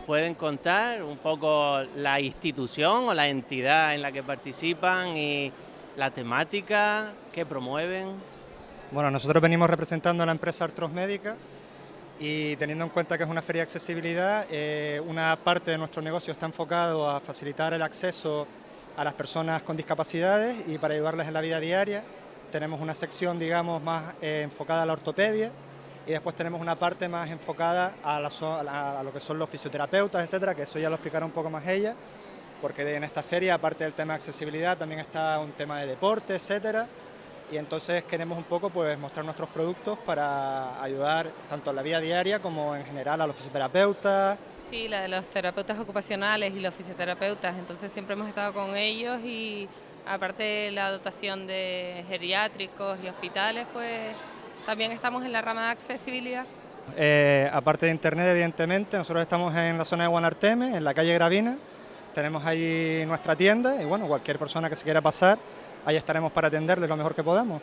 pueden contar un poco la institución o la entidad en la que participan y la temática que promueven? Bueno, nosotros venimos representando a la empresa Artros Médica y teniendo en cuenta que es una feria de accesibilidad, eh, una parte de nuestro negocio está enfocado a facilitar el acceso a las personas con discapacidades y para ayudarles en la vida diaria. Tenemos una sección, digamos, más eh, enfocada a la ortopedia y después tenemos una parte más enfocada a, lo que son los fisioterapeutas, etcétera, que eso ya lo explicará un poco más ella, porque en esta feria, aparte del tema de accesibilidad, también está un tema de deporte, etcétera, y entonces queremos un poco pues mostrar nuestros productos para ayudar tanto en la vida diaria como en general a los fisioterapeutas. Sí, la de los terapeutas ocupacionales y los fisioterapeutas, entonces siempre hemos estado con ellos y aparte de la dotación de geriátricos y hospitales, pues también estamos en la rama de accesibilidad. Eh, aparte de internet, evidentemente, nosotros estamos en la zona de Guanarteme, en la calle Gravina, tenemos ahí nuestra tienda y bueno, cualquier persona que se quiera pasar, ahí estaremos para atenderle lo mejor que podamos.